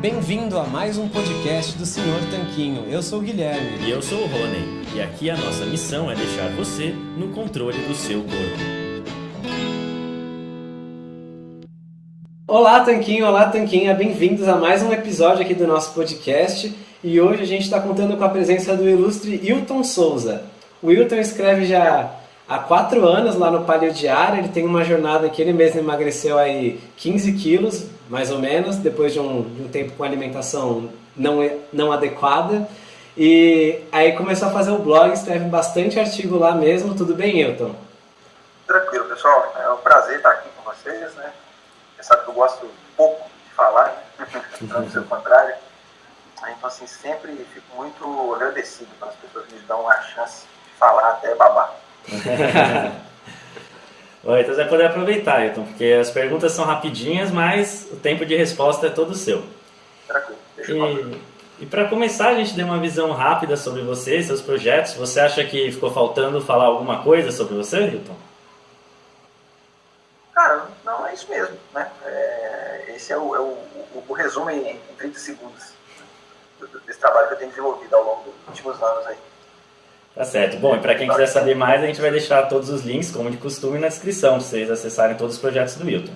Bem-vindo a mais um podcast do Senhor Tanquinho. Eu sou o Guilherme. E eu sou o Rony. E aqui a nossa missão é deixar você no controle do seu corpo. Olá, Tanquinho! Olá, Tanquinha! Bem-vindos a mais um episódio aqui do nosso podcast. E hoje a gente está contando com a presença do ilustre Hilton Souza. O Hilton escreve já há quatro anos lá no Palio Diário. Ele tem uma jornada que ele mesmo emagreceu aí 15 quilos, mais ou menos, depois de um, de um tempo com alimentação não, não adequada. E aí começou a fazer o blog, escreve bastante artigo lá mesmo. Tudo bem, Hilton? Tranquilo, pessoal. É um prazer estar aqui com vocês, né? Você sabe que eu gosto pouco de falar, né? não dizer o contrário. Então, assim, sempre fico muito agradecido quando as pessoas me dão a chance de falar até babar. Oi, então você vai poder aproveitar, Ailton, porque as perguntas são rapidinhas, mas o tempo de resposta é todo seu. Tranquilo, deixa E, e para começar, a gente deu uma visão rápida sobre você, seus projetos. Você acha que ficou faltando falar alguma coisa sobre você, Ailton? Cara, não é isso mesmo, né? É, esse é, o, é o, o, o, resumo em, em 30 segundos desse trabalho que eu tenho desenvolvido ao longo dos últimos anos aí. Tá certo. Bom, e para quem quiser saber mais, a gente vai deixar todos os links, como de costume, na descrição, para vocês acessarem todos os projetos do Milton.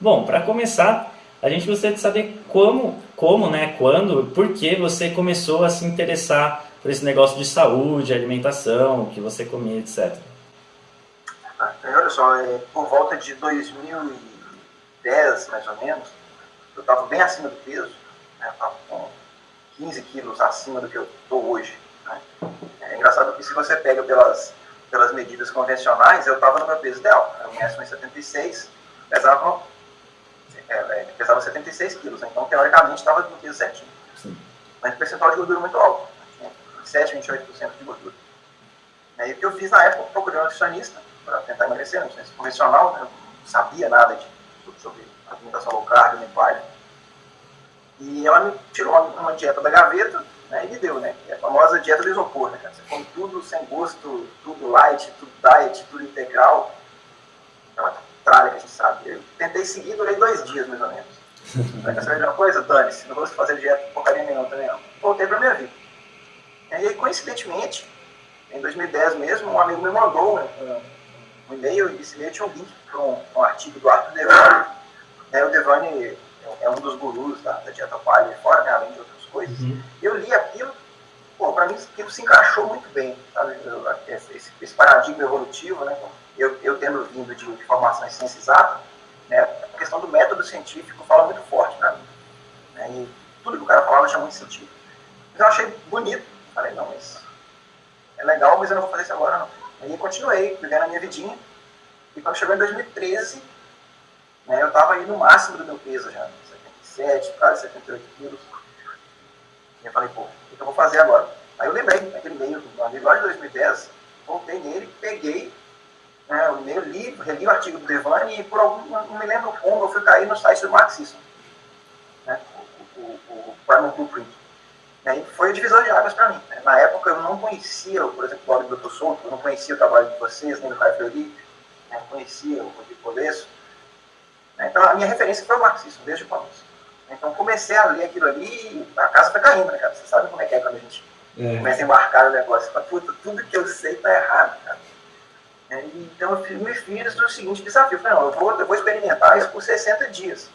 Bom, para começar, a gente gostaria de saber como, como, né, quando, por que você começou a se interessar por esse negócio de saúde, alimentação, o que você comia, etc. Ah, olha só, é, por volta de 2010, mais ou menos, eu estava bem acima do peso, né, com 15 quilos acima do que eu estou hoje. Né? É engraçado que se você pega pelas, pelas medidas convencionais, eu estava no meu peso ideal. Eu meço 1,76, pesava, é, é, pesava 76 quilos, então teoricamente estava no peso certinho. Sim. Mas o percentual de gordura muito alto, 27, 28% de gordura. E o que eu fiz na época, procurei um nutricionista para tentar emagrecer, um nutricionista convencional, né? não sabia nada de, sobre alimentação low carb, nem palha. E ela me tirou uma, uma dieta da gaveta, e me deu, né? É a famosa dieta do isopor, né, cara? Você come tudo sem gosto, tudo light, tudo diet, tudo integral. É uma tralha que a gente sabe. Eu tentei seguir, durei dois dias, mais ou menos. Quer saber de uma coisa? Dane-se, não vou fazer dieta porcaria nenhuma também não. Voltei pra minha vida. E aí, coincidentemente, em 2010 mesmo, um amigo me mandou um, um e-mail e e-mail tinha um link para um, um, artigo do Arthur Devane. O Devane é um dos gurus da, da dieta palha fora, né, além de outras coisas. Uhum. Eu li aquilo, pô, para mim aquilo se encaixou muito bem, sabe? Esse, esse paradigma evolutivo, né? Eu, eu tendo vindo de, de formação em ciência exata, né? A questão do método científico fala muito forte para mim. Né? E tudo que o cara falava tinha muito sentido. Mas eu achei bonito. Falei, não, mas é legal, mas eu não vou fazer isso agora, não. Aí continuei, vivendo a minha vidinha. E quando chegou em 2013, né, eu estava aí no máximo do meu peso já, 77, quase 78 quilos. E eu falei, pô, o que eu vou fazer agora? Aí eu lembrei daquele e-mail do de 2010, voltei nele, peguei né, o e-mail, li, reli o artigo do Devane e por algum, não me lembro como, eu fui cair no site do marxismo, né, o, Primal Blueprint. E foi o divisor de águas para mim. Né? Na época eu não conhecia, por exemplo, o blog do Dr. Souto, eu não conhecia o trabalho de vocês, nem do Caio Fleury, né? conhecia o Rodrigo Colesso. Né? Então a minha referência foi o marxismo, desde o começo. Então comecei a ler aquilo ali e a casa foi caindo, né, cara? Você sabe como é que é quando a gente é. começa a embarcar no negócio. Fala, puta, tudo que eu sei tá errado, cara. É, então eu me fiz o seguinte desafio. Falei, não, eu vou, eu vou experimentar isso por 60 dias.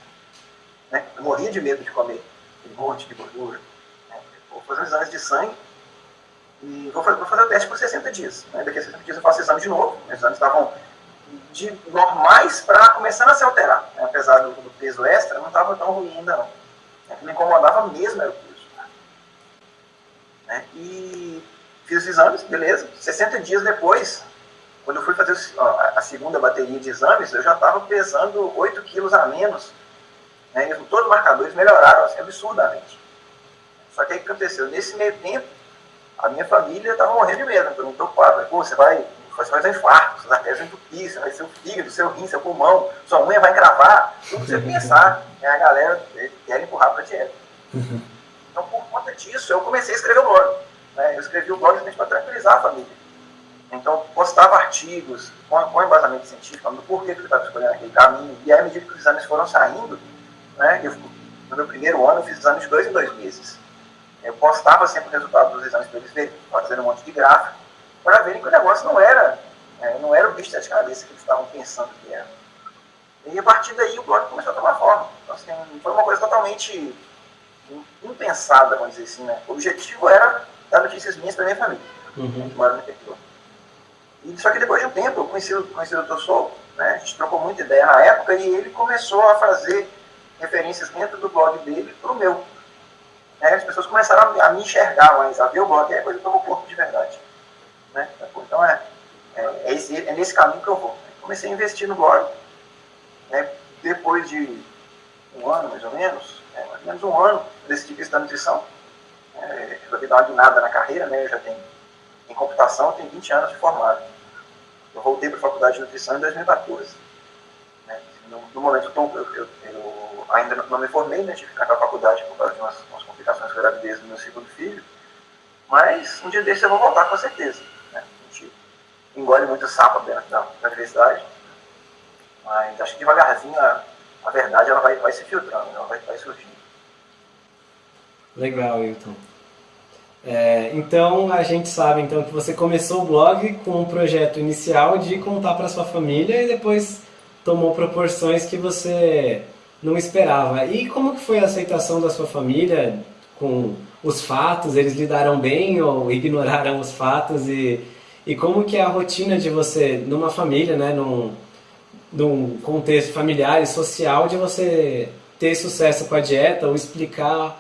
Né? Eu morria de medo de comer um monte de gordura. Né? Vou fazer os exames de sangue e vou fazer, vou fazer o teste por 60 dias. Né? Daqui a 60 dias eu faço o exame de novo. Os exames estavam de normais para começando a se alterar. Né? Apesar do, do, peso extra, não estava tão ruim ainda não. O que me incomodava mesmo era o peso. Né? E fiz os exames, beleza. 60 dias depois, quando eu fui fazer a, segunda bateria de exames, eu já estava pesando 8 quilos a menos. Né? Todos os marcadores melhoraram assim, absurdamente. Só que aí o que aconteceu? Nesse meio tempo, a minha família estava morrendo de medo, me preocupado. Pô, você vai ter um infarto, suas artérias vão entupir, você vai ser o fígado, seu rim, seu pulmão, sua unha vai encravar, tudo você pensar. E a galera quer empurrar para a dieta. Então, por conta disso, eu comecei a escrever o blog. Né? Eu escrevi o blog justamente para tranquilizar a família. Então, postava artigos com, com embasamento científico, falando por que, eu estava escolhendo aquele caminho. E aí, à medida que os exames foram saindo, né, eu no meu primeiro ano, eu fiz exame de dois em dois meses. Eu postava sempre o resultado dos exames para eles verem, fazendo um monte de gráfico, para verem que o negócio não era, é, não era o bicho de cabeça que eles estavam pensando que era. E a partir daí o blog começou a tomar forma. Então, assim, foi uma coisa totalmente impensada, vamos dizer assim. Né? O objetivo era dar notícias minhas para minha família, uhum. que mora no interior. E, só que depois de um tempo, eu conheci, conheci o Dr. Sol, né? a gente trocou muita ideia na época, e ele começou a fazer referências dentro do blog dele para o meu. Né? As pessoas começaram a, me enxergar mais, a ver o blog, é a coisa que tomou corpo de verdade. Né? Então é, é, é, é, nesse caminho que eu vou. Comecei a investir no blog. Né? Depois de um ano, mais ou menos, é, mais ou menos um ano, decidi que da nutrição. É, resolvi dar uma guinada na carreira, né? eu já tenho em computação, eu tenho 20 anos de formado. Eu voltei para a faculdade de nutrição em 2014. Né? No, no, momento eu, tô, eu, eu, eu ainda não, me formei, né? tive que ficar na faculdade por causa de umas, umas complicações com a gravidez do meu segundo filho. Mas um dia desse eu vou voltar com certeza. Né? Engole muito sapo dentro da, da universidade. Mas acho que devagarzinho a, a verdade ela vai, vai se filtrando, ela vai, vai surgindo. Legal, Hilton. É, então a gente sabe então que você começou o blog com um projeto inicial de contar para sua família e depois tomou proporções que você não esperava. E como que foi a aceitação da sua família com os fatos? Eles lidaram bem ou ignoraram os fatos? E, e como que é a rotina de você numa família, né, num, num contexto familiar e social, de você ter sucesso com a dieta ou explicar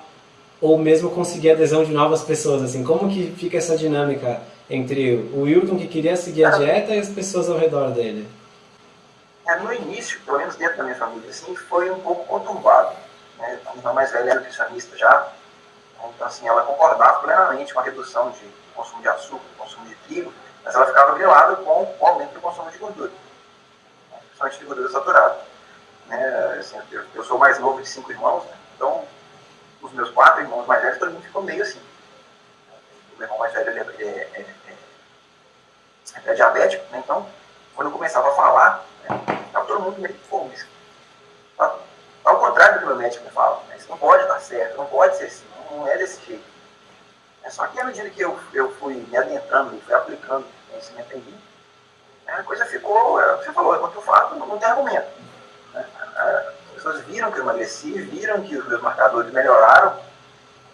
ou mesmo conseguir adesão de novas pessoas, assim, como que fica essa dinâmica entre o Wilton que queria seguir a dieta e as pessoas ao redor dele? É, no início, pelo menos dentro da minha família, assim, foi um pouco conturbado. Né? A minha mais velha é nutricionista já, então assim, ela concordava plenamente com a redução de consumo de açúcar, consumo de trigo, mas ela ficava grilada com o aumento do consumo de gordura, né? principalmente de gordura saturada. Né? Assim, eu, eu, sou mais novo de cinco irmãos, né? então os meus quatro irmãos mais velhos, todo mundo ficou meio assim. O meu irmão mais velho ele é, é, é, é, diabético, né? então, quando eu começava a falar, né, estava todo mundo meio fome. Tá, ao contrário do que o meu médico me fala, né? isso não pode dar certo, não pode ser assim, não é desse jeito. É só que à medida que eu, eu fui me adentrando e fui aplicando conhecimento em mim, né, a coisa ficou, é você falou, quanto eu falo, não, não tem argumento. Né? pessoas viram que eu emagreci, viram que os meus marcadores melhoraram,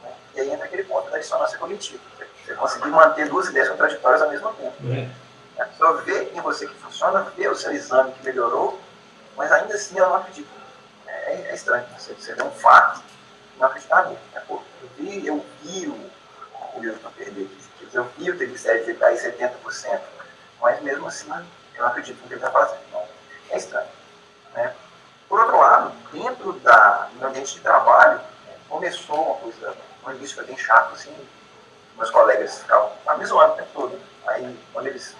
né? e aí entra aquele ponto da dissonância cognitiva. Você conseguir manter duas ideias contraditórias ao mesmo tempo. É. A pessoa vê em você que funciona, vê o seu exame que melhorou, mas ainda assim ela não acredita. É, é estranho. Você, você vê um fato e não acreditar nele. É, eu vi, eu vi o, o Wilson perder 15 quilos, eu vi o triglicérides cair 70%, mas mesmo assim eu acredito no que ele está fazendo. Então, é estranho. Né? Por outro lado, dentro da, do ambiente de trabalho, começou uma coisa, um início bem chato, assim, meus colegas ficavam me zoando o tempo todo. Aí, quando eles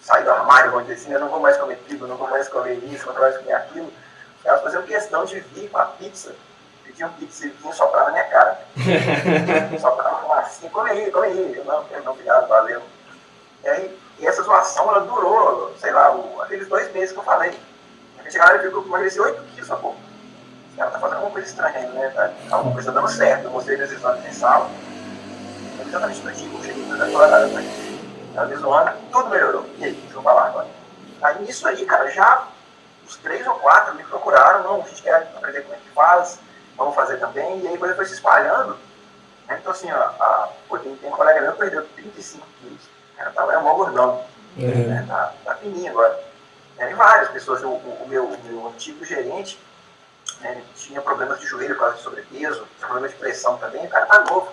saem do armário, vão dizer assim, eu não vou mais comer trigo, não vou mais comer isso, não vou mais comer aquilo, caras faziam questão de vir com a pizza, pizza e vinham soprar na minha cara. soprar uma assim, come aí, come aí. Eu não, não, obrigado, valeu. E aí, e essa zoação, ela durou, sei lá, aqueles dois meses que eu falei chegaram e viu que eu emagreci 8 quilos a pouco. Ela tá fazendo alguma coisa estranha né? Tá, alguma coisa dando certo. Eu mostrei meus exames em sala. Exatamente no dia que eu cheguei na né? Ela me zoando, tudo melhorou. E aí, deixa eu falar agora. Aí nisso aí, cara, já os três ou quatro me procuraram, não, a gente quer aprender como é que faz, vamos fazer também. E aí coisa foi se espalhando. Né? Então assim, ó, a, pô, tem, tem um colega meu que perdeu 35 quilos. Ela tava é um maior gordão. Uhum. Né? Tá, tá fininho agora. É, várias pessoas, o, o, meu, o meu antigo gerente né, tinha problemas de joelho por causa de sobrepeso, tinha problema de pressão também, o cara tá novo,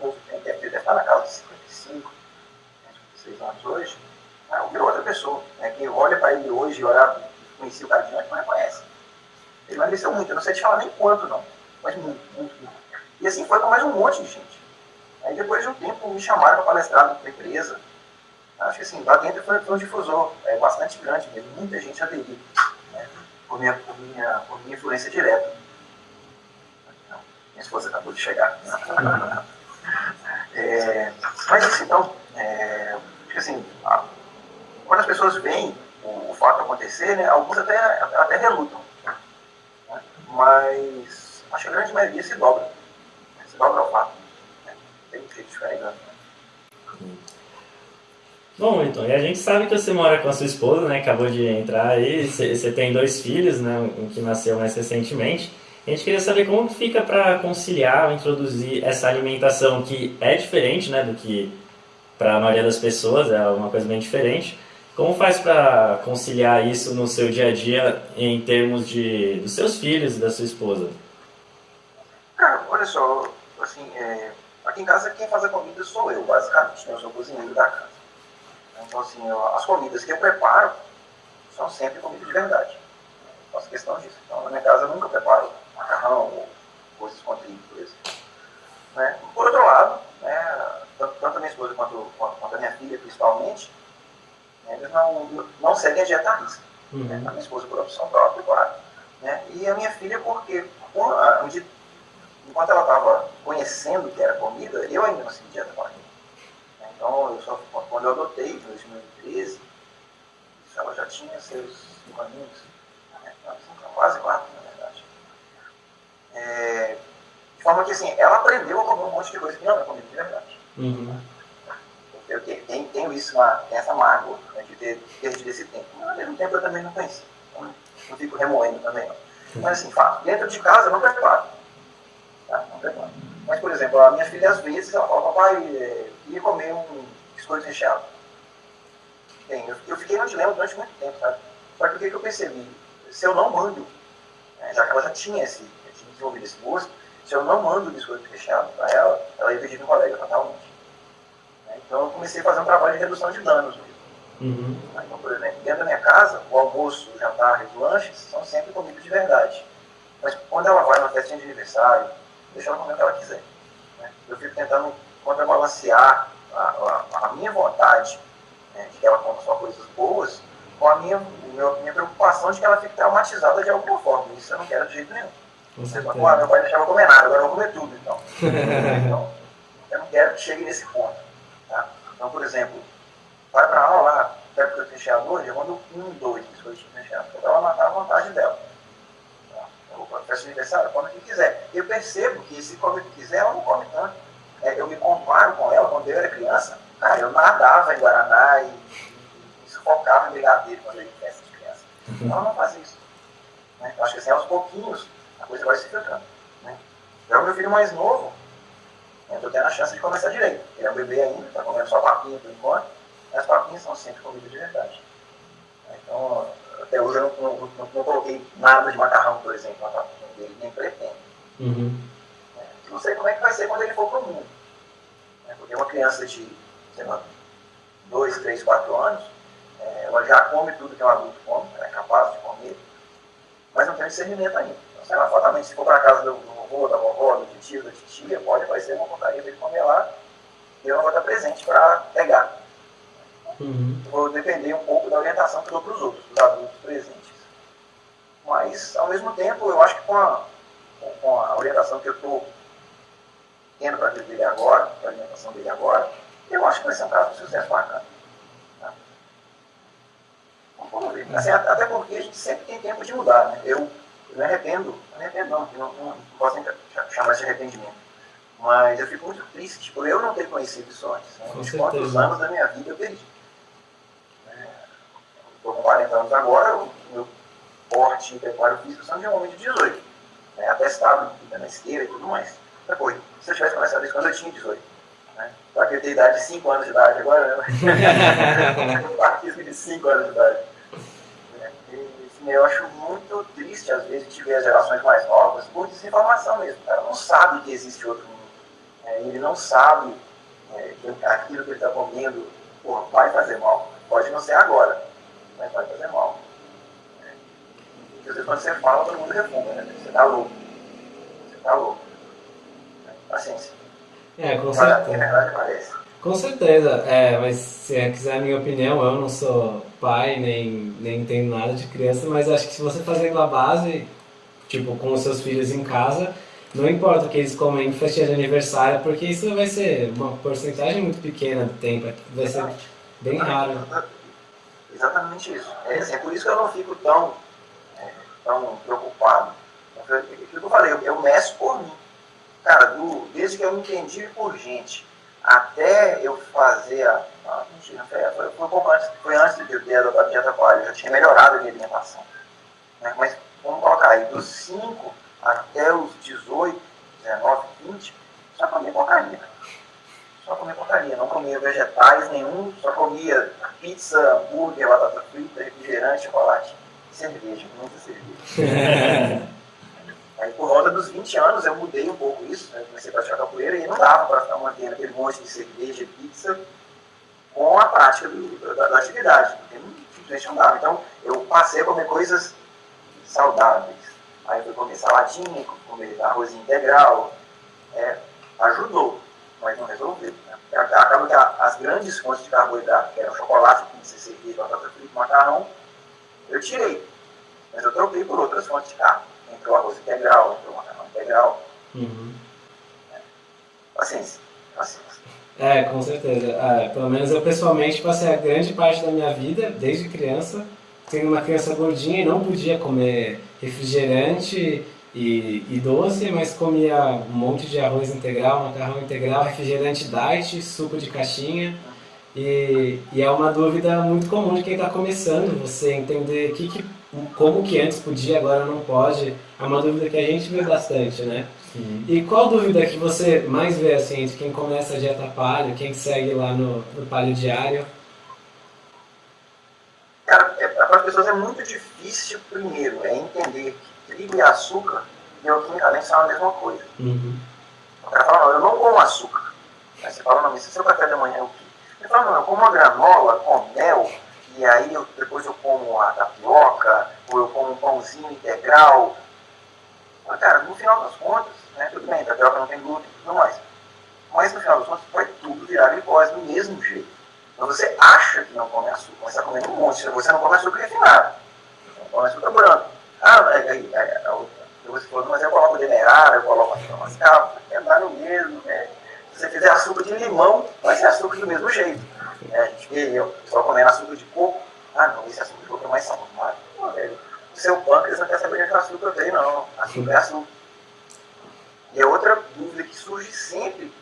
novo deve, deve estar na casa de 55, 56 né, anos hoje, ah, virou outra pessoa. Né, quem olha para ele hoje e olha, conhecia o cara de antes, não reconhece. Ele emagreceu muito, eu não sei te falar nem quanto não, mas muito, muito, muito. E assim foi com mais um monte de gente. Aí depois de um tempo me chamaram para palestrar na empresa, Acho que assim, lá dentro foi, foi um difusor é, bastante grande mesmo, muita gente aderiu, né, por, minha, por, minha, por minha influência direta. minha esposa acabou de chegar. é, mas assim, então, é, assim, a, quando as pessoas veem o, o fato acontecer, né, alguns até, até relutam. Né, mas acho que a grande maioria se dobra. Se dobra ao fato. Né? Tem jeito diferente. Né? Bom, então, e a gente sabe que você mora com a sua esposa, né? Acabou de entrar aí, você tem dois filhos, né? Um que nasceu mais recentemente. A gente queria saber como fica para conciliar, introduzir essa alimentação que é diferente, né? Do que para a maioria das pessoas, é uma coisa bem diferente. Como faz para conciliar isso no seu dia a dia em termos de dos seus filhos e da sua esposa? Olha só, assim, é, aqui em casa quem faz a comida sou eu, basicamente, né? eu sou o cozinheiro da casa. Então, assim, as comidas que eu preparo são sempre comida de verdade. Eu faço questão disso. Então, na minha casa eu nunca preparo macarrão ou coisas com trigo, por exemplo. Né? Por outro lado, né, tanto, tanto a minha esposa quanto, quanto, a minha filha, principalmente, né, eles não, não seguem a dieta risca. Uhum. Né? A minha esposa por opção própria, claro. Né? E a minha filha porque, enquanto ela estava conhecendo o que era comida, eu ainda não com ela. Então, eu só, quando eu adotei, em 2013, ela já tinha seus cinco aninhos, né? quase quatro, na verdade. É, de forma que, assim, ela aprendeu a comer um monte de coisa que não é comida de verdade. Uhum. Eu tenho, tenho isso, tenho essa mágoa né, de ter perdido esse tempo. Mas, ao mesmo tempo, eu também não conheci. Então, não fico remoendo também, não. Mas, assim, fato, dentro de casa, eu não preparo. Tá? Mas, por exemplo, a minha filha, às vezes, ela fala, papai, ia comer um biscoito recheado. Bem, eu, eu, fiquei no dilema durante muito tempo, sabe? Só que o que, que eu percebi? Se eu não mando, né, já que ela já tinha, esse, já tinha desenvolvido esse gosto, se eu não mando o biscoito recheado para ela, ela ia pedir no colega totalmente. Né? Então eu comecei a fazer um trabalho de redução de danos mesmo. Uhum. Então, por exemplo, dentro da minha casa, o almoço, o jantar e os lanches são sempre comida de verdade. Mas quando ela vai numa festinha de aniversário, deixa ela comer o que ela quiser. Né? Eu fico tentando contrabalancear a, a, a minha vontade né, de que ela coma só coisas boas com a minha, minha preocupação de que ela fique traumatizada de alguma forma. Isso eu não quero de jeito nenhum. Você fala, ah, meu pai deixava comer nada, agora eu vou comer tudo, então. então, eu não quero que chegue nesse ponto. Tá? Então, por exemplo, vai para aula lá, pega o que eu recheado hoje, eu mando um, dois biscoitinhos recheados, para ela matar a vontade dela. Vou festa aniversário, come o que quiser. Eu percebo que se come o que quiser, ela não come tanto é, eu me comparo com ela quando eu era criança, cara, eu nadava em Guaraná e, e, e sufocava em brigadeiro quando eu era festa de criança. Uhum. Ela não faz isso. Né? Eu acho que assim, aos pouquinhos, a coisa vai se filtrando. Né? Já o meu filho mais novo, eu estou tendo a chance de começar direito. Ele é um bebê ainda, está comendo só papinha por enquanto, mas as papinhas são sempre comida de verdade. Então, até hoje eu não, não, não, não coloquei nada de macarrão, por exemplo, na dele, nem pretendo. Uhum. Não sei como é que vai ser quando ele for para o mundo. Né? Porque uma criança de, sei lá, 2, 3, 4 anos, é, ela já come tudo que um adulto come, ela é capaz de comer, mas não tem discernimento ainda. Então, sei lá, fatalmente, se for para a casa do, vovô, da vovó, do tio, da titia, pode aparecer uma porcaria dele comer lá e eu não vou estar presente para pegar. Uhum. Vou depender um pouco da orientação que eu dou para os outros, dos adultos presentes. Mas, ao mesmo tempo, eu acho que com a, com a orientação que eu estou tendo para a vida dele agora, para a alimentação dele agora, eu acho que vai ser um caso de sucesso bacana. Tá? Vamos ver. Assim, até porque a gente sempre tem tempo de mudar. Né? Eu, eu me arrependo, não me arrependo não, não, não, não posso chamar de arrependimento. Mas eu fico muito triste por eu não ter conhecido isso antes. Né? Uns quantos anos da minha vida eu perdi. Estou com 40 anos agora, o meu porte e preparo físico são de um homem de 18. Né? Atestado, na esteira e tudo mais. Depois, se eu tivesse começado isso quando eu tinha 18. Né? Só que eu tenho idade de 5 anos de idade agora, né? De 5 anos de idade. É, e, assim, eu acho muito triste, às vezes, de ver as gerações mais novas por desinformação mesmo. O cara não sabe que existe outro mundo. É, ele não sabe é, que aquilo que ele está comendo porra, vai fazer mal. Pode não ser agora, mas vai fazer mal. É. Quando você fala, todo mundo refunga, né? Você está louco. Você está louco paciência. É, com certeza. Com certeza, é, mas se quiser a minha opinião, eu não sou pai, nem, nem entendo nada de criança, mas acho que se você fazendo a base, tipo, com os seus filhos em casa, não importa o que eles comem em festinha de aniversário, porque isso vai ser uma porcentagem muito pequena do tempo, vai ser bem raro. Exatamente isso. É, assim, é por isso que eu não fico tão, é, tão preocupado aquilo que eu falei, eu, eu meço por mim. Cara, do, desde que eu me entendi por gente até eu fazer a. a mentira, foi, foi, foi, antes, foi antes de eu ter a dieta paleo, eu já tinha melhorado a minha alimentação. Né? Mas vamos colocar aí, dos 5 até os 18, 19, 20, só comia porcaria. Só comia porcaria, não comia vegetais nenhum, só comia pizza, hambúrguer, batata frita, refrigerante, chocolate, cerveja, muita cerveja. Aí por volta dos 20 anos eu mudei um pouco isso, né? comecei a praticar capoeira e não dava para ficar mantendo aquele monte de cerveja pizza com a prática do, da, da, atividade, porque não, simplesmente não dava. Então eu passei a comer coisas saudáveis. Aí eu fui comer saladinha, comer arroz integral, é, ajudou, mas não resolveu. Né? Acaba que as grandes fontes de carboidrato, que eram chocolate, pizza, cerveja, batata frita, macarrão, eu tirei. Mas eu troquei por outras fontes de carbo entre o arroz integral, entre o macarrão integral. Uhum. É. Paciência, paciência. É, com certeza. É, pelo menos eu pessoalmente passei a grande parte da minha vida, desde criança, sendo uma criança gordinha e não podia comer refrigerante e, e, doce, mas comia um monte de arroz integral, macarrão integral, refrigerante diet, suco de caixinha. E, e é uma dúvida muito comum de quem está começando, você entender que, que como que antes podia, agora não pode, é uma dúvida que a gente vê bastante, né? Sim. E qual dúvida que você mais vê, assim, entre quem começa a dieta paleo, quem segue lá no, no paleo diário? Cara, é, para as pessoas é muito difícil, primeiro, é entender que trigo e açúcar, bioquimicamente, são a mesma coisa. Uhum. O cara fala, não, eu não como açúcar. Aí você fala, não, mas se seu café da manhã é o quê? Fala, não, eu como uma granola com mel, e aí eu, depois eu como a tapioca, ou eu como um pãozinho integral. Mas, cara, no final das contas, né, tudo bem, tapioca não tem glúten e tudo mais. Mas no final das contas vai tudo virar glicose do mesmo jeito. Então você acha que não come açúcar, mas está comendo um monte. Você não come açúcar refinado. Você não come açúcar branco. Ah, é, é, é, é você falou, mas eu coloco demerara, eu coloco açúcar mascavo, é dar no mesmo. Né? Se você fizer açúcar de limão, vai ser açúcar do mesmo jeito. É, a gente vê eu só comendo açúcar de coco. Ah, não, esse açúcar de coco é mais saudável. O seu pâncreas não quer saber de açúcar tem, não. Açúcar é açúcar. E a outra dúvida que surge sempre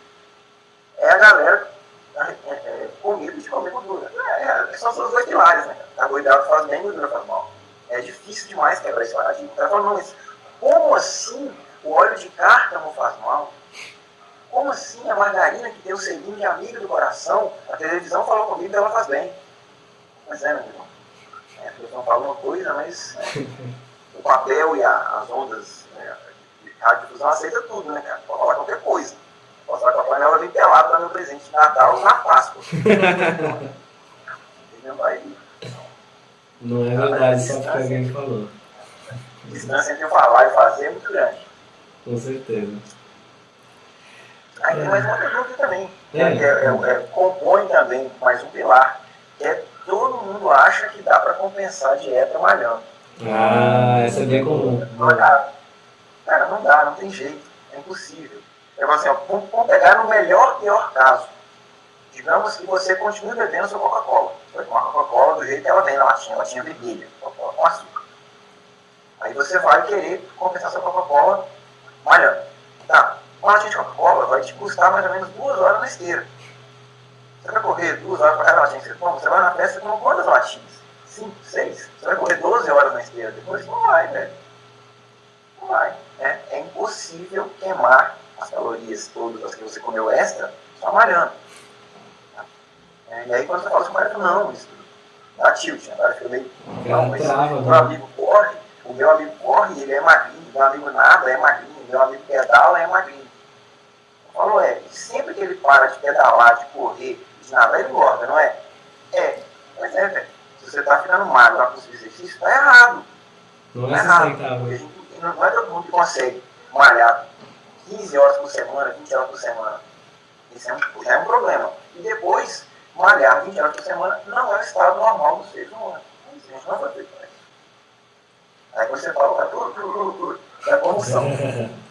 é a galera é, é, de comer gordura. É, é, são os dois pilares, né? Carboidrato faz bem, gordura faz mal. É difícil demais quebrar esse paradigma. O cara fala, não, mas como assim o óleo de cártamo faz mal? Como assim a margarina que tem o selinho de amiga do coração, a televisão falou comigo que ela faz bem? Mas é, meu irmão. É, a televisão fala uma coisa, mas é, o papel e a, as ondas né, de radiodifusão aceita tudo, né, cara? Pode falar qualquer coisa. Posso falar que a panela vem pelada para meu presente de Natal na Páscoa. não vai Não é verdade, só porque alguém falou. A distância entre falar e fazer é muito grande. Com certeza. Aí tem mais uma pergunta também, que é, é, é, compõe também mais um pilar, que é todo mundo acha que dá para compensar a dieta malhando. Ah, essa é bem comum. Cara, cara, não dá, não tem jeito, é impossível. É assim, ó, vamos pegar no melhor pior caso. Digamos que você continue bebendo sua Coca-Cola. Você vai tomar Coca-Cola do jeito que ela vem na latinha, latinha vermelha, Coca-Cola com açúcar. Aí você vai querer compensar sua Coca-Cola malhando. Tá, uma Coca-Cola vai te custar mais ou menos duas horas na esteira. Você vai correr duas horas para cada latinha que você toma, você vai na festa com quantas latinhas? Cinco, seis? Você vai correr 12 horas na esteira depois? Não vai, velho. Não vai. É, é impossível queimar as calorias todas as que você comeu extra só malhando. É, e aí quando você fala assim, malhando, não, isso dá tilt, né? Agora fica meio. Não, mas o meu amigo corre, o meu amigo corre, ele é magrinho, meu amigo nada é magrinho, meu amigo pedala é magrinho. Falou, é, sempre que ele para de pedalar, de correr, de nadar, ele engorda, não é? É, mas é, velho. Se você está ficando magro para conseguir exercício, está errado. Não é tá errado. Não é todo mundo que consegue malhar 15 horas por semana, 20 horas por semana. Isso é um, é um problema. E depois, malhar 20 horas por semana não é o estado normal do ser humano. A gente não vai ter isso. Aí você fala, tá tudo, tudo, tudo, tudo. É convulsão.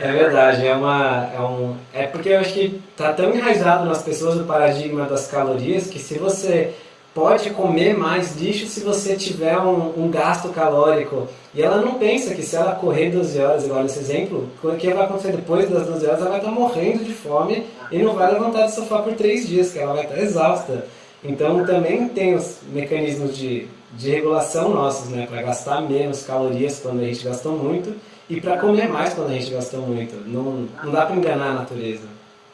É verdade, é uma. É, um, é porque eu acho que tá tão enraizado nas pessoas o paradigma das calorias que se você pode comer mais lixo se você tiver um, um, gasto calórico. E ela não pensa que se ela correr 12 horas, igual nesse exemplo, o que vai acontecer depois das 12 horas, ela vai estar morrendo de fome e não vai levantar do sofá por 3 dias, que ela vai estar exausta. Então também tem os mecanismos de, de regulação nossos, né, para gastar menos calorias quando a gente gastou muito e para comer mais quando a gente gastou muito. Não, não dá para enganar a natureza.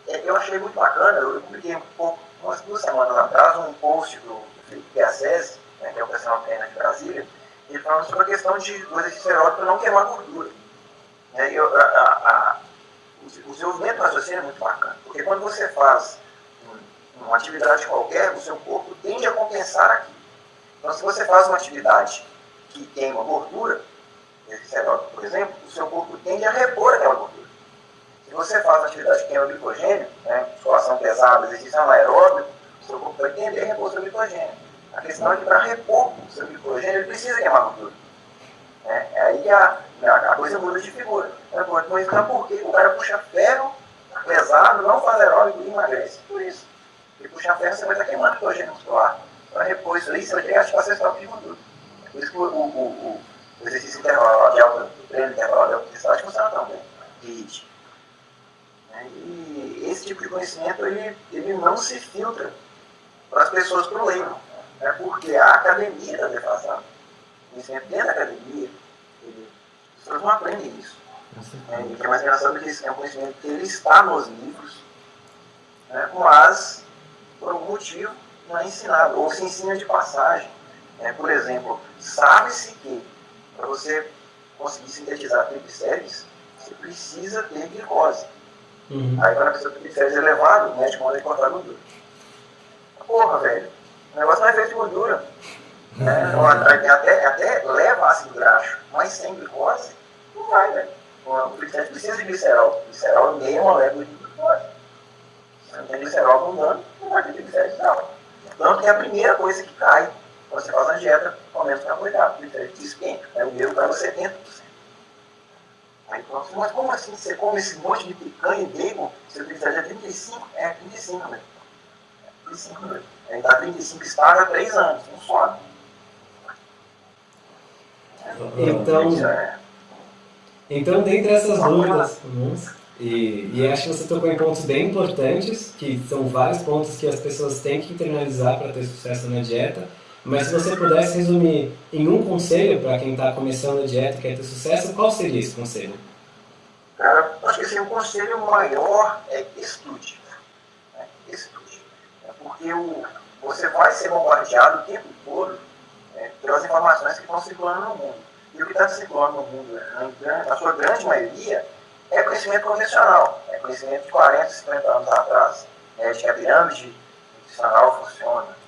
É, eu achei muito bacana, eu publiquei um pouco, umas duas semanas atrás, um post do Felipe Piacese, né, que é o personal trainer de Brasília, ele falando sobre a questão de do exercício aeróbico para não queimar gordura. É, eu, a, a, o desenvolvimento do raciocínio é muito bacana, porque quando você faz uma atividade qualquer, o seu corpo tende a compensar aquilo. Então, se você faz uma atividade que queima gordura, aeróbico, por exemplo, o seu corpo tende a repor aquela gordura. Se você faz atividade que queima glicogênio, né, musculação pesada, exercício anaeróbico, o seu corpo vai tender a repor seu glicogênio. A questão é que para repor o seu glicogênio, ele precisa queimar gordura. É, é aí a, a coisa muda de figura. Então, então por que o cara puxa ferro pesado, não faz aeróbico e emagrece? Por isso. Porque puxar ferro você vai estar queimando glicogênio muscular. Para repor isso aí, você vai ter que ativar seu estoque de gordura. Por isso que o, o, o, o exercício intervalo de alta, o treino intervalo de alta intensidade funciona tão bem. HIIT. E esse tipo de conhecimento, ele, ele não se filtra para as pessoas para o leigo. Né? Porque a academia está defasada. O conhecimento dentro da academia, ele, as pessoas não aprendem isso. É, e o que é mais engraçado é que é um conhecimento que ele está nos livros, né? mas por algum motivo não é ensinado, ou se ensina de passagem. É, por exemplo, sabe-se que para você conseguir sintetizar triglicérides, você precisa ter glicose. Uhum. Aí quando a pessoa tem triglicérides elevado, o médico manda cortar gordura. Porra, velho, o negócio não é feito de gordura. Né? Então, até, até leva ácido graxo, mas sem glicose, não vai, velho. O triglicéride precisa de glicerol. Glicerol é meia molécula de glicose. Se não tem glicerol abundante, não vai ter triglicérides não. Que é a primeira coisa que cai você faz a dieta, aumenta o carboidrato, triglicérides esquenta. Né? O meu estava 70%. Aí pronto, mas como assim você come esse monte de picanha e bacon, seu triglicéride é 35? É, 35 mesmo. É 35 mesmo. Ele está 35 estágio há 3 anos, não sobe. Então, é. então, dentre essas dúvidas, e, e acho que você tocou em pontos bem importantes, que são vários pontos que as pessoas têm que internalizar para ter sucesso na dieta. Mas se você pudesse resumir em um conselho para quem está começando a dieta e quer ter sucesso, qual seria esse conselho? Cara, acho que assim, o conselho maior é estude. Né? Estude. É porque o, você vai ser bombardeado o tempo todo né, pelas informações que estão circulando no mundo. E o que está circulando no mundo, na sua grande maioria, é conhecimento convencional. É conhecimento de 40, 50 anos atrás. Né, de que a pirâmide nutricional funciona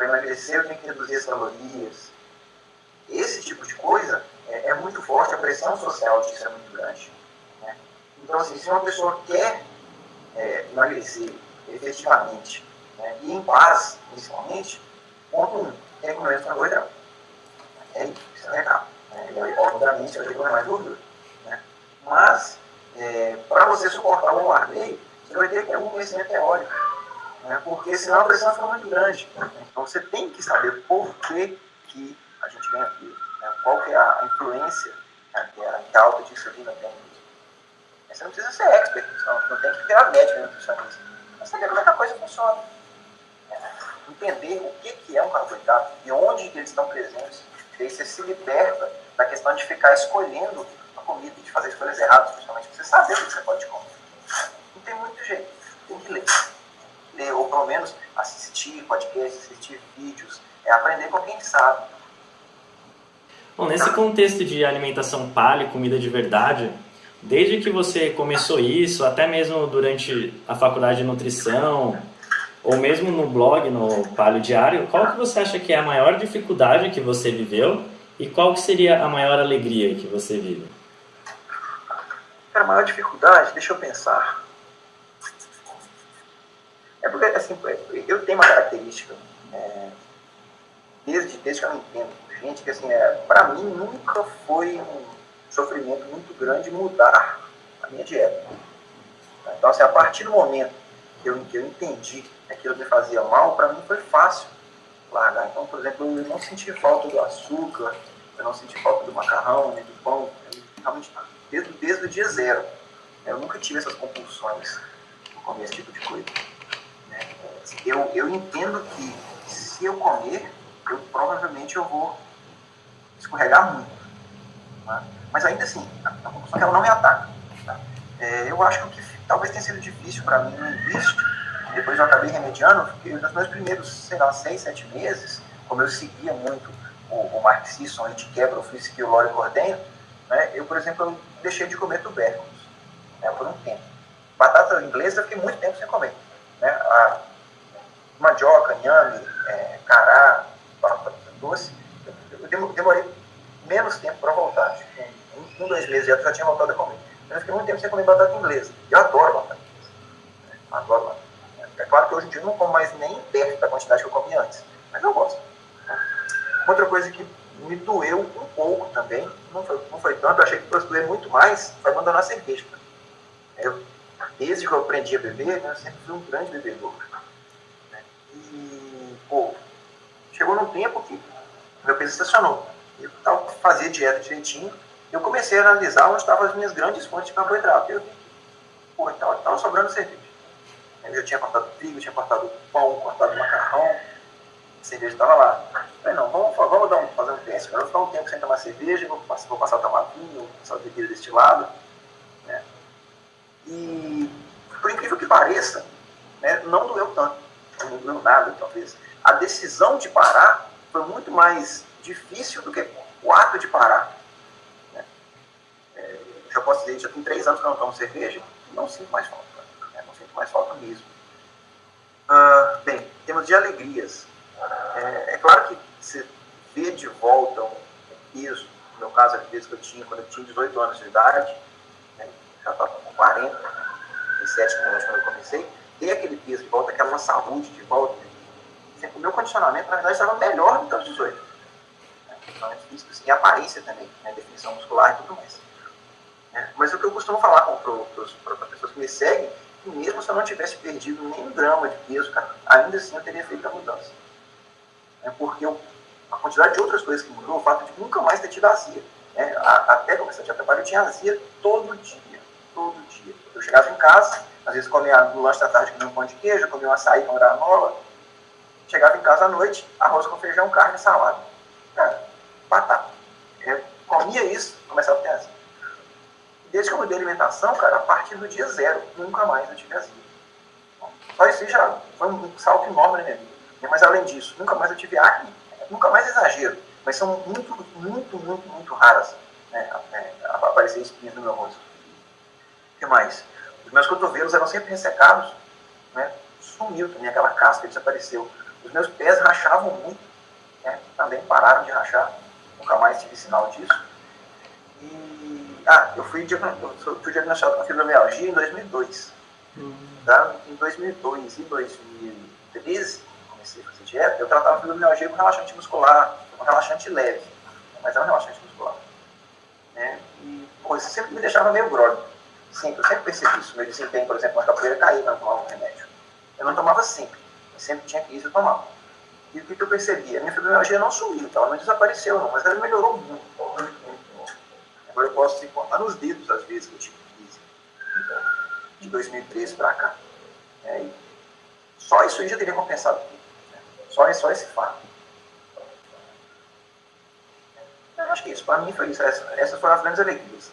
para emagrecer eu tenho que reduzir as calorias. Esse tipo de coisa é, é muito forte, a pressão social disso é muito grande. Né? Então, assim, se uma pessoa quer é, emagrecer efetivamente né, e em paz, principalmente, ponto um, tem que comer menos carboidrato. É isso, é legal. Né? Obviamente, eu tenho mais gordura. Né? Mas, é, para você suportar o bombardeio, você vai ter que ter algum conhecimento teórico né? porque senão a pressão fica muito grande. Então você tem que saber por que, que a gente ganha aquilo, né? qual que é a influência né, que a alta disciplina tem nisso. Você não precisa ser expert, não, não tem que virar médico nutricionista, mas saber como é que a coisa funciona. Né? Entender o que, que é um carboidrato e onde que eles estão presentes. E aí você se liberta da questão de ficar escolhendo a comida, de fazer escolhas erradas, principalmente, você saber o que você pode comer. Não tem muito jeito, tem que ler ler, ou pelo menos assistir podcasts, assistir vídeos, é aprender com quem sabe. Bom, nesse contexto de alimentação paleo, comida de verdade, desde que você começou isso, até mesmo durante a faculdade de nutrição, ou mesmo no blog, no Palio Diário, qual que você acha que é a maior dificuldade que você viveu e qual que seria a maior alegria que você vive? a maior dificuldade, deixa eu pensar. É porque, assim, eu tenho uma característica, é, desde, desde que eu entendo, gente, que assim, é, para mim nunca foi um sofrimento muito grande mudar a minha dieta. Então, assim, a partir do momento que eu, que eu entendi que aquilo me fazia mal, para mim foi fácil largar. Então, por exemplo, eu não senti falta do açúcar, eu não senti falta do macarrão, nem do pão, realmente, desde, desde o dia zero. Eu nunca tive essas compulsões comer esse tipo de coisa. Né? Eu, eu entendo que se eu comer, eu provavelmente eu vou escorregar muito. Tá? Mas ainda assim, a, compulsão ela não me ataca. Tá? É, eu acho que o que talvez tenha sido difícil para mim no início, depois eu acabei remediando, porque nos meus primeiros, sei lá, seis, sete meses, como eu seguia muito o, o a gente quebra o Frisky e o Lore Cordenho, né, eu, por exemplo, eu deixei de comer tubérculos né, por um tempo. Batata inglesa eu fiquei muito tempo sem comer. Né, a mandioca, inhame, é, cará, batata doce, eu demorei menos tempo para voltar. Acho que um, um, dois meses já, já tinha voltado a comer. Eu fiquei muito tempo sem comer batata inglesa. Eu adoro batata inglesa. Né, adoro batata. É claro que hoje em dia eu não como mais nem perto da quantidade que eu comia antes, mas eu gosto. Outra coisa que me doeu um pouco também, não foi, não foi tanto, eu achei que fosse doer muito mais, foi abandonar a cerveja. Eu, desde que eu aprendi a beber, né, eu sempre fui um grande bebedor. Né? E, pô, chegou num tempo que meu peso estacionou. Eu tava, fazia dieta direitinho, eu comecei a analisar onde estavam as minhas grandes fontes de carboidrato. Eu vi pô, estava sobrando cerveja. Eu já tinha cortado trigo, tinha cortado pão, cortado macarrão, a cerveja estava lá. Falei, não, vamos, vamos dar um, fazer um teste. Eu vou ficar um tempo sem tomar cerveja, vou, vou passar a tomar vinho, passar bebida destilada. Né? E, por incrível que pareça, né, não doeu tanto. Não doeu nada, talvez. A decisão de parar foi muito mais difícil do que o ato de parar. Né? É, já posso dizer, já tem três anos que eu não tomo cerveja, não sinto mais falta. Né? Não sinto mais falta mesmo. Ah, bem, temos de alegrias. É, é, claro que você vê de volta um peso, no meu caso, a peso que eu tinha quando eu tinha 18 anos de idade, né, já estava com 40, 37 quilos quando eu comecei, ter aquele peso de volta, aquela saúde de volta. O meu condicionamento, na verdade, estava melhor do que aos 18. Né, condicionamento físico assim, e aparência também, né, definição muscular e tudo mais. Né. Mas o que eu costumo falar para as pessoas que me seguem, que mesmo se eu não tivesse perdido nem um grama de peso, cara, ainda assim eu teria feito a mudança né, porque eu, a quantidade de outras coisas que mudou, o fato de nunca mais ter tido azia. Né, até começar a trabalho, eu tinha azia todo dia, todo dia. Eu chegava em casa, às vezes comia no lanche da tarde comia um pão de queijo, comia um açaí com granola, chegava em casa à noite, arroz com feijão, carne, salada. Cara, batata. Eu comia isso, começava a ter azia. Desde que eu mudei a alimentação, cara, a partir do dia zero, nunca mais eu tive azia. Só isso já foi um salto enorme na minha vida. Mas além disso, nunca mais eu tive acne, nunca mais exagero, mas são muito, muito, muito, muito raras né, é, aparecer espinhas no meu rosto. O que mais? Os meus cotovelos eram sempre ressecados, né, sumiu também aquela casca, desapareceu. Os meus pés rachavam muito, né, também pararam de rachar, nunca mais tive sinal disso. E, ah, eu fui, eu fui diagnosticado com fibromialgia em 2002. Uhum. Tá? Em 2002 e 2013, comecei a fazer dieta, eu tratava fibromialgia com relaxante muscular, com relaxante leve, mas é um relaxante muscular. Né? E, pô, isso sempre me deixava meio grog. Sempre, eu sempre percebi isso. Meu desempenho, por exemplo, na capoeira caía quando eu tomava um remédio. Eu não tomava sempre, mas sempre tinha crise eu tomava. E o que, que eu percebi? A minha fibromialgia não sumiu, então ela não desapareceu não, mas ela melhorou muito. Agora eu posso contar nos dedos, às vezes, que eu tive crise. De 2013 para cá. É, só isso aí já teria compensado tudo. Só, só esse fato. Eu acho que isso, para mim foi isso. Essa, essas foram as grandes alegrias.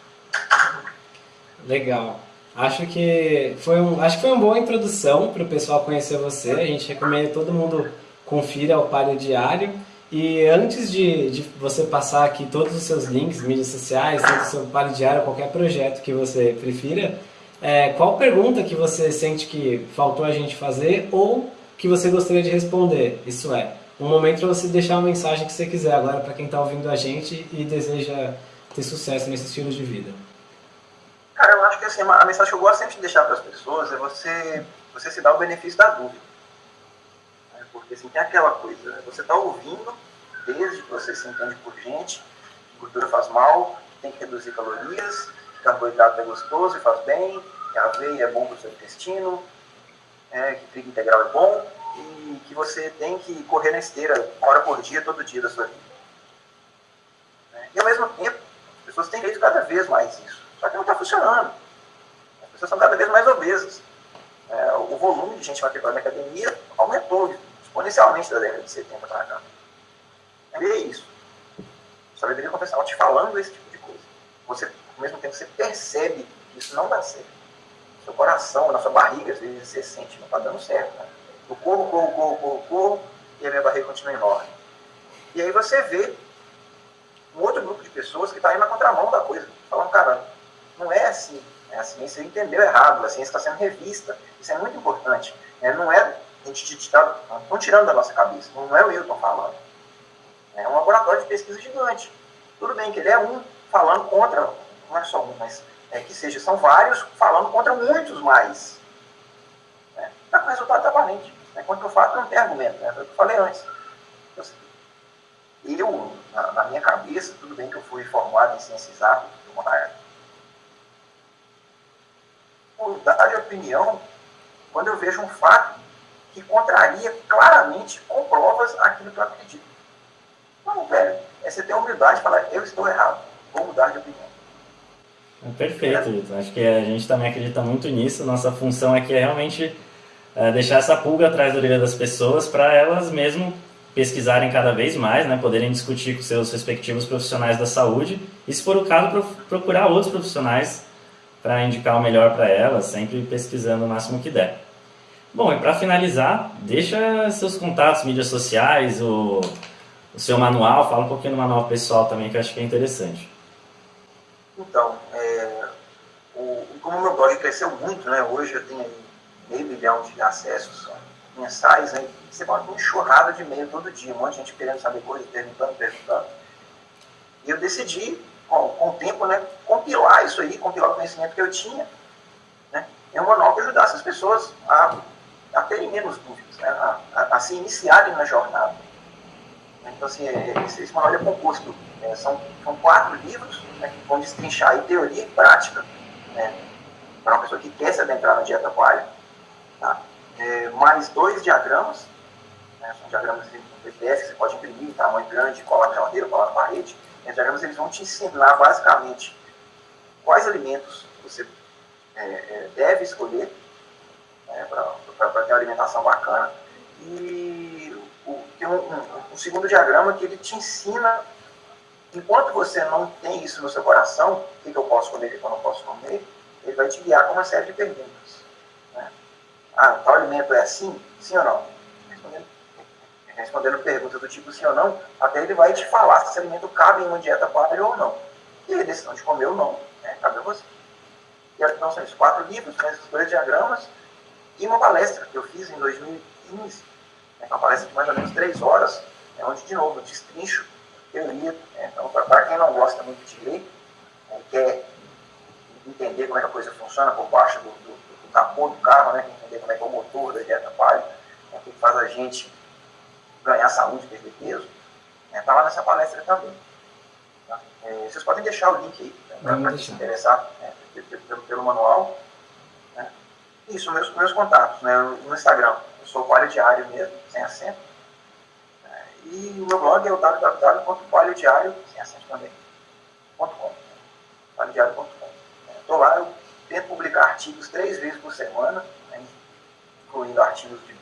Legal. Acho que foi um, acho que foi uma boa introdução para o pessoal conhecer você. A gente recomenda todo mundo confira o Palio Diário. E antes de, de você passar aqui todos os seus links, mídias sociais, todo o seu Palio Diário, qualquer projeto que você prefira, é, qual pergunta que você sente que faltou a gente fazer ou que você gostaria de responder. Isso é, um momento para você deixar a mensagem que você quiser agora para quem está ouvindo a gente e deseja ter sucesso nesse estilo de vida. Cara, eu acho que assim, a mensagem que eu gosto sempre de deixar para as pessoas é você, você se dar o benefício da dúvida. É, porque assim, tem aquela coisa, né? você está ouvindo, desde que você se entende por gente, gordura faz mal, tem que reduzir calorias, carboidrato é gostoso e faz bem, a aveia é bom para o seu intestino, é, que trigo integral é bom, e que você tem que correr na esteira uma hora por dia, todo dia da sua vida. Né? E ao mesmo tempo, as pessoas têm feito cada vez mais isso. Só que não está funcionando. As pessoas são cada vez mais obesas. É, o volume de gente matriculada na academia aumentou exponencialmente da década de 70 para cá. É isso. Deveria começar te falando esse tipo de coisa. Você, ao mesmo tempo, você percebe que isso não dá certo. Seu coração, na sua barriga, às vezes você sente, não está dando certo. Né? Eu corro, corro, corro, corro, corro, e a minha barriga continua enorme. E aí você vê um outro grupo de pessoas que está indo na contramão da coisa, falando, cara, não é assim. A ciência entendeu errado, a ciência está sendo revista. Isso é muito importante. É, não é a gente está tirando da nossa cabeça, não é o Milton falando. É um laboratório de pesquisa gigante. Tudo bem que ele é um falando contra, não é só um, mas é que seja, são vários falando contra muitos mais. Né? Tá com resultado tá aparente. Né? Quanto eu falo, não tem argumento, né? Foi o que eu falei antes. Eu, na, na, minha cabeça, tudo bem que eu fui formado em ciências exatas, mudar de opinião quando eu vejo um fato que contraria claramente com provas aquilo que eu acredito. Não, velho, é você ter humildade e falar, eu estou errado, vou mudar de opinião. É perfeito, Vitor. Acho que a gente também acredita muito nisso. Nossa função aqui é realmente é, deixar essa pulga atrás da orelha das pessoas para elas mesmo pesquisarem cada vez mais, né, poderem discutir com seus respectivos profissionais da saúde e, se for o caso, procurar outros profissionais para indicar o melhor para elas, sempre pesquisando o máximo que der. Bom, e para finalizar, deixa seus contatos, mídias sociais, o, o seu manual, fala um pouquinho do manual pessoal também, que eu acho que é interessante. Então, é, o, como o meu blog cresceu muito, né, hoje eu tenho meio milhão de acessos mensais, né, você bota uma enxurrada de e-mail todo dia, um monte de gente querendo saber coisas, perguntando, perguntando. E eu decidi, com, com o tempo, né, compilar isso aí, compilar o conhecimento que eu tinha, né, em um manual que ajudasse as pessoas a a terem menos dúvidas, né? a, a, a, se iniciarem na jornada. Então, assim, é, esse, esse manual é composto, é, são, são quatro livros né, que vão destrinchar aí teoria e prática né, para uma pessoa que quer se adentrar na dieta palha. Tá? É, mais dois diagramas, né, são diagramas em PDF que você pode imprimir, tamanho grande, colar na geladeira, colar na parede. Os diagramas eles vão te ensinar basicamente quais alimentos você é, é deve escolher né, para ter uma alimentação bacana. E o, tem um, um, um, segundo diagrama que ele te ensina, enquanto você não tem isso no seu coração, o que, que eu posso comer, o que, eu não posso comer, ele vai te guiar com uma série de perguntas. Né? Ah, tal alimento é assim? Sim ou não? Respondendo, respondendo perguntas do tipo sim ou não, até ele vai te falar se esse alimento cabe em uma dieta paleo ou não. E a decisão de comer ou não, né? cabe a você. E então são esses quatro livros, com esses dois diagramas, e uma palestra que eu fiz em 2015, né, uma palestra de mais ou menos três horas, é onde, de novo, eu destrincho teoria. Né, então, para quem não gosta muito de ler, né, quer entender como é que a coisa funciona por baixo do, do, do capô do carro, né, entender como é que é o motor da dieta palha, né, o que faz a gente ganhar saúde, perder peso, está né, lá nessa palestra também. Tá? É, vocês podem deixar o link aí, né, para quem se interessar né, pelo, pelo manual. Isso, meus, meus contatos, né? No Instagram, eu sou Palio Diário mesmo, sem acento. É, e o meu blog é o www.palhodiário, sem acento também. Estou lá, eu tento publicar artigos três vezes por semana, né? incluindo artigos de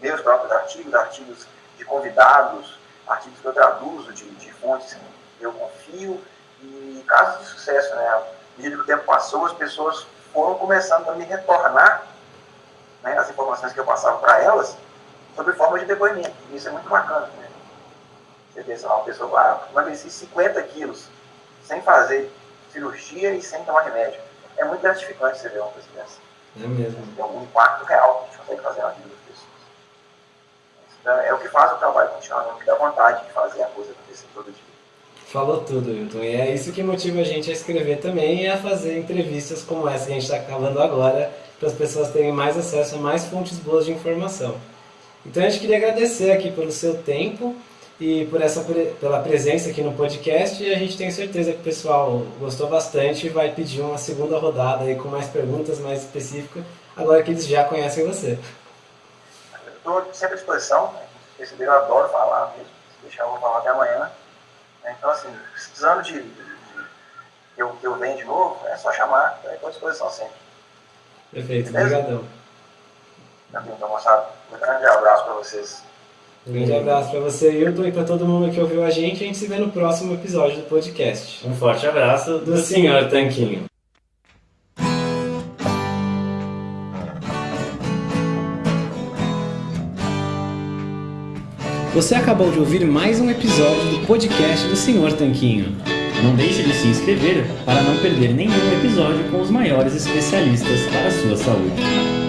meus próprios artigos, artigos de convidados, artigos que eu traduzo de, de fontes que eu confio, e casos de sucesso, né? À medida que o tempo passou, as pessoas foram começando a me retornar né, as informações que eu passava para elas sobre forma de depoimento. E isso é muito bacana. Né? Você vê, sei lá, uma pessoa vai ah, emagreci 50 quilos sem fazer cirurgia e sem tomar remédio. É muito gratificante você ver uma coisa dessa. É mesmo. Tem algum impacto real que a gente consegue fazer na vida das pessoas. É o que faz o trabalho continuar, é o que dá vontade de fazer a coisa acontecer todo dia. Falou tudo, Hilton. E é isso que motiva a gente a escrever também e a fazer entrevistas como essa que a gente está acabando agora, para as pessoas terem mais acesso a mais fontes boas de informação. Então a gente queria agradecer aqui pelo seu tempo e por essa, pela presença aqui no podcast e a gente tem certeza que o pessoal gostou bastante e vai pedir uma segunda rodada aí com mais perguntas mais específicas, agora que eles já conhecem você. estou sempre à disposição. Né? Eu adoro falar mesmo. Deixar, eu falar até amanhã. Né? Então, assim, precisando de, de, de eu, eu venho de novo, é só chamar, estou à disposição sempre. Perfeito, obrigadão. Então, moçada, um grande abraço para vocês. Um grande abraço para você, Hilton, e para todo mundo que ouviu a gente. A gente se vê no próximo episódio do podcast. Um forte abraço do, do Senhor Tanquinho. Você acabou de ouvir mais um episódio do podcast do Senhor Tanquinho. Não deixe de se inscrever para não perder nenhum episódio com os maiores especialistas para a sua saúde.